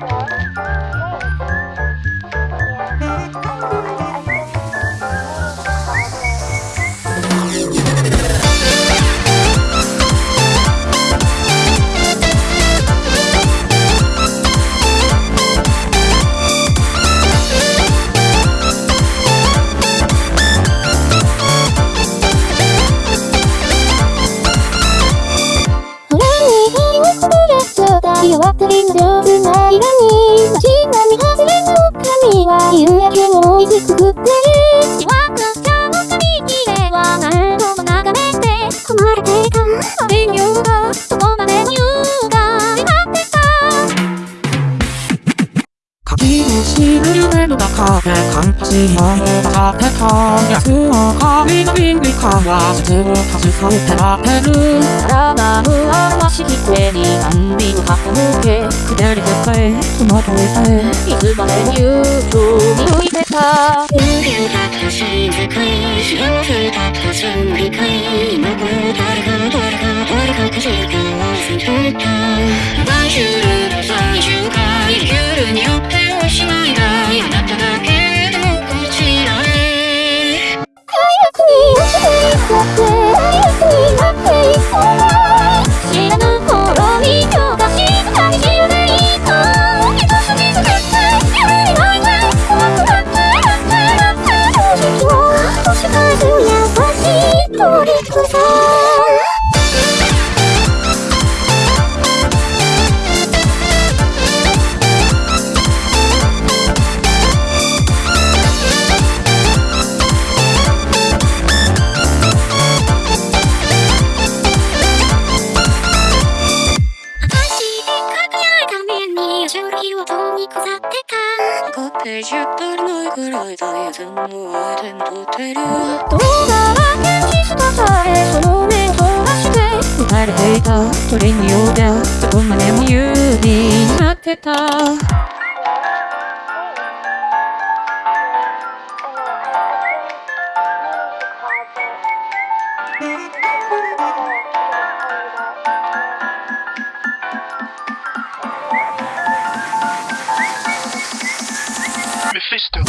Música ってりの上手な色に。街並み外れの髪は夕焼けを追いつくってるしわくちゃの髪切れは何度も眺めて困れていた人形がどこまでも優雅になってた書き虫の夢の中で完璧なもが立てたやつは髪の瓶にかわせてを外されてられる体の表しき手に何びの箱向け下りてて戸惑えていつまでも言うと見抜いてた人間だったし世界幸せだったし理解今これ誰か誰か誰かかしら忘れてた優しいトリに飾ってた5ページ足りないくらい大切のアイテム取ってる動画は現実とされその面となして打たれていた鳥にようでどこまでも有利になってた still.